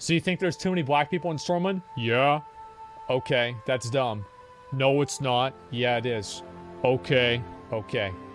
So you think there's too many black people in Stormwind? Yeah. Okay, that's dumb. No, it's not. Yeah, it is. Okay, okay.